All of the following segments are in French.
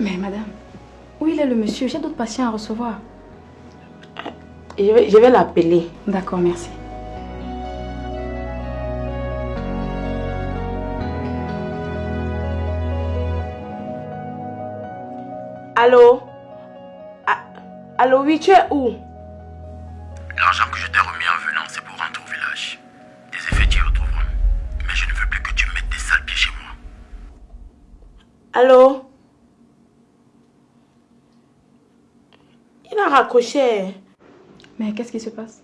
Mais madame, où il est le monsieur? J'ai d'autres patients à recevoir. Je vais, je vais l'appeler. D'accord, merci. Allô? Ah, Allô, oui, tu es où? L'argent que je t'ai remis en venant, c'est pour rentrer au village. Il a raccroché. Mais qu'est-ce qui se passe?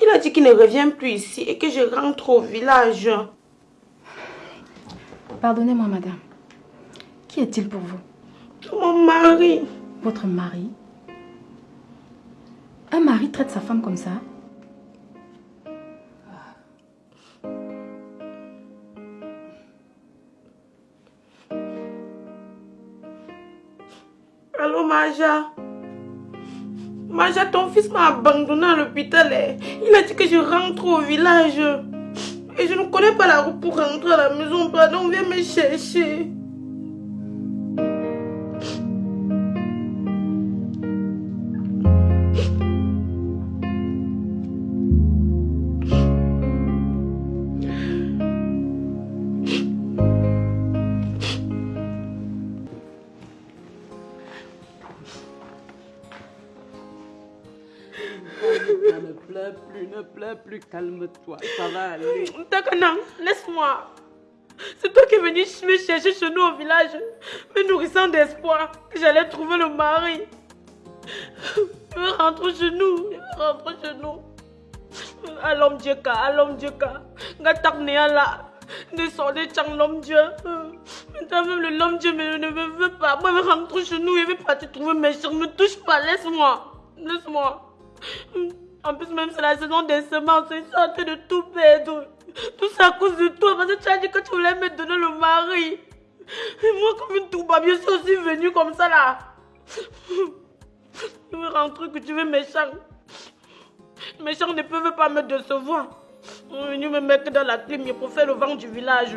Il a dit qu'il ne revient plus ici et que je rentre au village. Pardonnez-moi, madame. Qui est-il pour vous? Mon mari. Votre mari? Un mari traite sa femme comme ça? Allô, Maja? Maja, ton fils m'a abandonné à l'hôpital. eh. Il a dit que je rentre au village. Et je ne connais pas la route pour rentrer à la maison. Pardon, viens me chercher. Ne pleure plus, ne pleure plus, calme-toi, ça va aller. Takana, laisse-moi. C'est toi qui es venu me chercher chez nous au village, me nourrissant d'espoir que j'allais trouver le mari. Je veux rentrer chez nous, rentrer chez nous. Allons Dieu, allons Dieu, Gatak là. Descendez, chang l'homme Dieu. Même l'homme Dieu mais ne me veut pas. Moi, je veux rentrer chez nous, je vais partir trouver mes chers. Ne me touche pas, laisse-moi. Laisse-moi. En plus, même c'est la saison des semences, je suis en train de tout perdre. Tout ça à cause de toi, parce que tu as dit que tu voulais me donner le mari. Et moi, comme une sûr, je suis venue comme ça là. Je veux rentrer, que tu veux méchant. Méchant ne peuvent pas me décevoir. Ils sont venus me mettre dans la clim pour faire le vent du village.